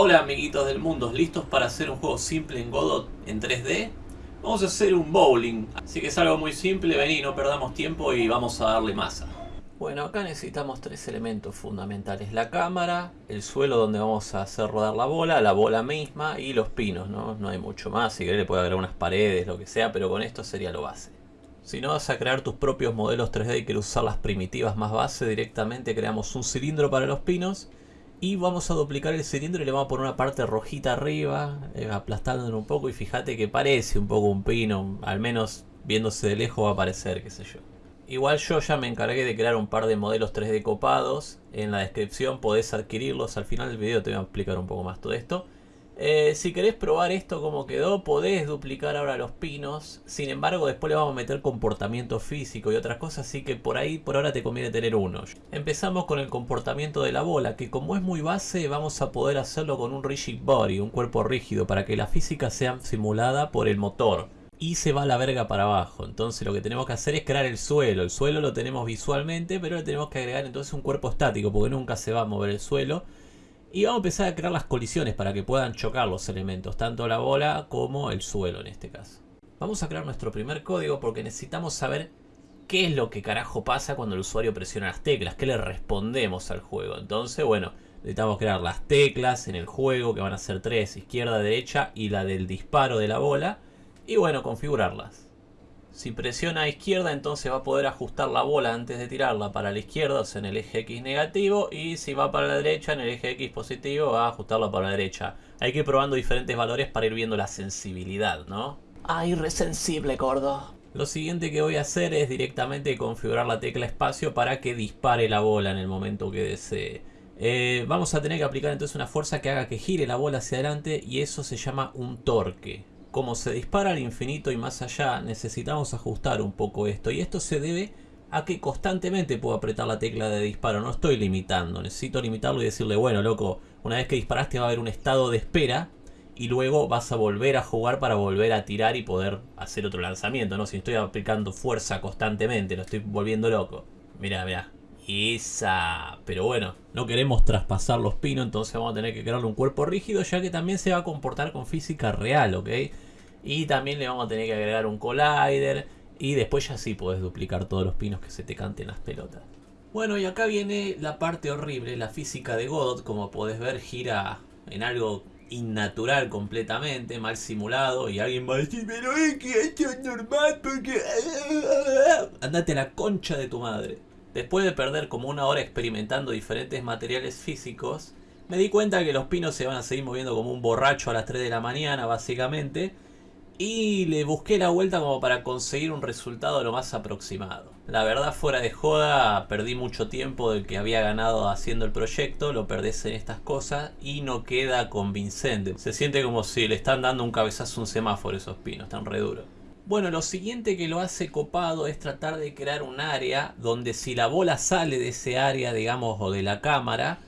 Hola amiguitos del mundo, ¿listos para hacer un juego simple en Godot en 3D? Vamos a hacer un bowling, así que es algo muy simple, vení, no perdamos tiempo y vamos a darle masa. Bueno, acá necesitamos tres elementos fundamentales. La cámara, el suelo donde vamos a hacer rodar la bola, la bola misma y los pinos, ¿no? No hay mucho más, si querés le puede agregar unas paredes, lo que sea, pero con esto sería lo base. Si no vas a crear tus propios modelos 3D y quieres usar las primitivas más base, directamente creamos un cilindro para los pinos y vamos a duplicar el cilindro y le vamos a poner una parte rojita arriba, eh, aplastándolo un poco y fíjate que parece un poco un pino, al menos viéndose de lejos va a parecer, qué sé yo. Igual yo ya me encargué de crear un par de modelos 3D copados, en la descripción podés adquirirlos, al final del video te voy a explicar un poco más todo esto. Eh, si querés probar esto como quedó, podés duplicar ahora los pinos. Sin embargo, después le vamos a meter comportamiento físico y otras cosas, así que por ahí por ahora te conviene tener uno. Empezamos con el comportamiento de la bola, que como es muy base, vamos a poder hacerlo con un rigid body, un cuerpo rígido, para que la física sea simulada por el motor. Y se va la verga para abajo. Entonces lo que tenemos que hacer es crear el suelo. El suelo lo tenemos visualmente, pero le tenemos que agregar entonces un cuerpo estático, porque nunca se va a mover el suelo. Y vamos a empezar a crear las colisiones para que puedan chocar los elementos, tanto la bola como el suelo en este caso. Vamos a crear nuestro primer código porque necesitamos saber qué es lo que carajo pasa cuando el usuario presiona las teclas, qué le respondemos al juego. Entonces, bueno, necesitamos crear las teclas en el juego, que van a ser tres, izquierda, derecha y la del disparo de la bola. Y bueno, configurarlas. Si presiona a izquierda entonces va a poder ajustar la bola antes de tirarla para la izquierda, o sea en el eje X negativo. Y si va para la derecha en el eje X positivo va a ajustarla para la derecha. Hay que ir probando diferentes valores para ir viendo la sensibilidad, ¿no? Ay, resensible, gordo. Lo siguiente que voy a hacer es directamente configurar la tecla espacio para que dispare la bola en el momento que desee. Eh, vamos a tener que aplicar entonces una fuerza que haga que gire la bola hacia adelante y eso se llama un torque como se dispara al infinito y más allá, necesitamos ajustar un poco esto. Y esto se debe a que constantemente puedo apretar la tecla de disparo. No estoy limitando, necesito limitarlo y decirle, bueno, loco, una vez que disparaste va a haber un estado de espera y luego vas a volver a jugar para volver a tirar y poder hacer otro lanzamiento, ¿no? Si estoy aplicando fuerza constantemente, lo estoy volviendo loco. Mira, mira. Esa. Pero bueno, no queremos traspasar los pinos, entonces vamos a tener que crearle un cuerpo rígido, ya que también se va a comportar con física real, ¿ok? Y también le vamos a tener que agregar un collider. Y después ya sí podés duplicar todos los pinos que se te canten las pelotas. Bueno, y acá viene la parte horrible, la física de Godot. Como podés ver, gira en algo innatural completamente, mal simulado. Y alguien va a decir, pero es que esto es normal porque... Andate a la concha de tu madre. Después de perder como una hora experimentando diferentes materiales físicos, me di cuenta que los pinos se van a seguir moviendo como un borracho a las 3 de la mañana, básicamente. Y le busqué la vuelta como para conseguir un resultado lo más aproximado. La verdad, fuera de joda, perdí mucho tiempo del que había ganado haciendo el proyecto, lo perdés en estas cosas y no queda convincente. Se siente como si le están dando un cabezazo a un semáforo esos pinos, están re duros. Bueno, lo siguiente que lo hace copado es tratar de crear un área donde si la bola sale de ese área, digamos, o de la cámara,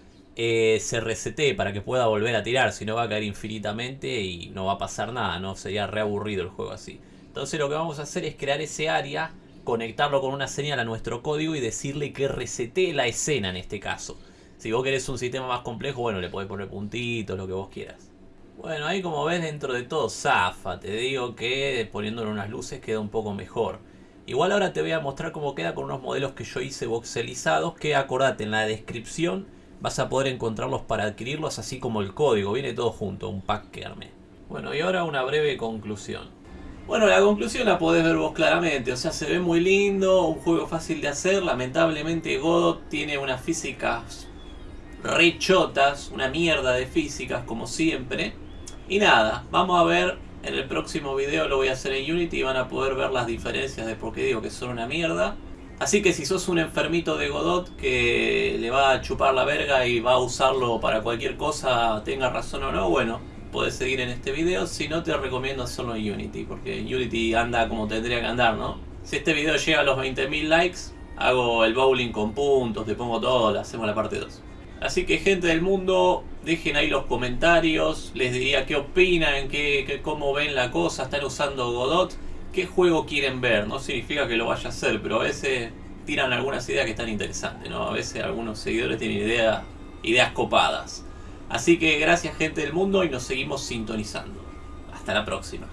eh, se resete para que pueda volver a tirar, si no va a caer infinitamente y no va a pasar nada, ¿no? Sería reaburrido el juego así. Entonces lo que vamos a hacer es crear ese área, conectarlo con una señal a nuestro código y decirle que resete la escena en este caso. Si vos querés un sistema más complejo, bueno, le podés poner puntitos, lo que vos quieras. Bueno, ahí como ves dentro de todo zafa, te digo que poniéndole unas luces queda un poco mejor. Igual ahora te voy a mostrar cómo queda con unos modelos que yo hice voxelizados que acordate en la descripción vas a poder encontrarlos para adquirirlos así como el código, viene todo junto, un pack que armé. Bueno y ahora una breve conclusión. Bueno, la conclusión la podés ver vos claramente, o sea, se ve muy lindo, un juego fácil de hacer, lamentablemente Godot tiene unas físicas rechotas, una mierda de físicas como siempre. Y nada, vamos a ver en el próximo video, lo voy a hacer en Unity y van a poder ver las diferencias de por qué digo que son una mierda. Así que si sos un enfermito de Godot que le va a chupar la verga y va a usarlo para cualquier cosa, tenga razón o no, bueno, puedes seguir en este video. Si no, te recomiendo hacerlo en Unity, porque Unity anda como tendría que andar, ¿no? Si este video llega a los 20.000 likes, hago el bowling con puntos, te pongo todo, hacemos la parte 2. Así que gente del mundo, dejen ahí los comentarios, les diría qué opinan, qué, cómo ven la cosa, están usando Godot, qué juego quieren ver, no significa que lo vaya a hacer, pero a veces tiran algunas ideas que están interesantes, ¿no? A veces algunos seguidores tienen ideas, ideas copadas. Así que gracias gente del mundo y nos seguimos sintonizando. Hasta la próxima.